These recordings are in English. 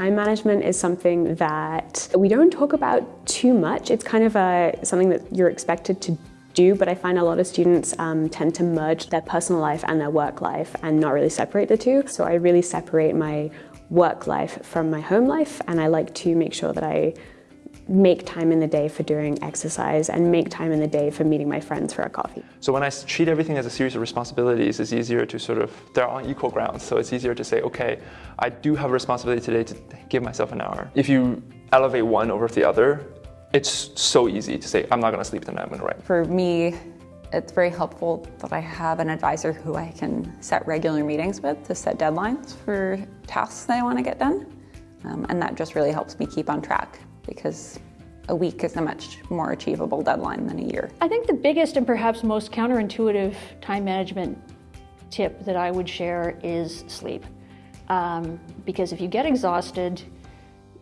time management is something that we don't talk about too much. It's kind of a, something that you're expected to do, but I find a lot of students um, tend to merge their personal life and their work life and not really separate the two. So I really separate my work life from my home life and I like to make sure that I make time in the day for doing exercise and make time in the day for meeting my friends for a coffee. So when I treat everything as a series of responsibilities, it's easier to sort of, they're on equal grounds. So it's easier to say, okay, I do have a responsibility today to give myself an hour. If you elevate one over the other, it's so easy to say, I'm not gonna sleep tonight, I'm gonna write. For me, it's very helpful that I have an advisor who I can set regular meetings with to set deadlines for tasks that I want to get done. Um, and that just really helps me keep on track because a week is a much more achievable deadline than a year. I think the biggest and perhaps most counterintuitive time management tip that I would share is sleep. Um, because if you get exhausted,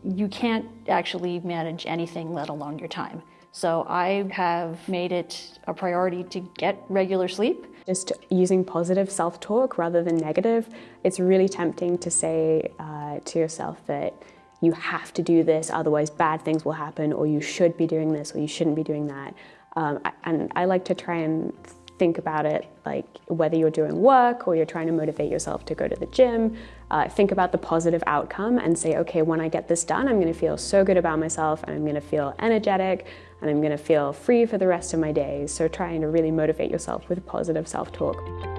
you can't actually manage anything, let alone your time. So I have made it a priority to get regular sleep. Just using positive self-talk rather than negative. It's really tempting to say uh, to yourself that you have to do this, otherwise bad things will happen, or you should be doing this, or you shouldn't be doing that. Um, and I like to try and think about it like whether you're doing work or you're trying to motivate yourself to go to the gym, uh, think about the positive outcome and say, okay, when I get this done, I'm gonna feel so good about myself and I'm gonna feel energetic and I'm gonna feel free for the rest of my days. So trying to really motivate yourself with positive self-talk.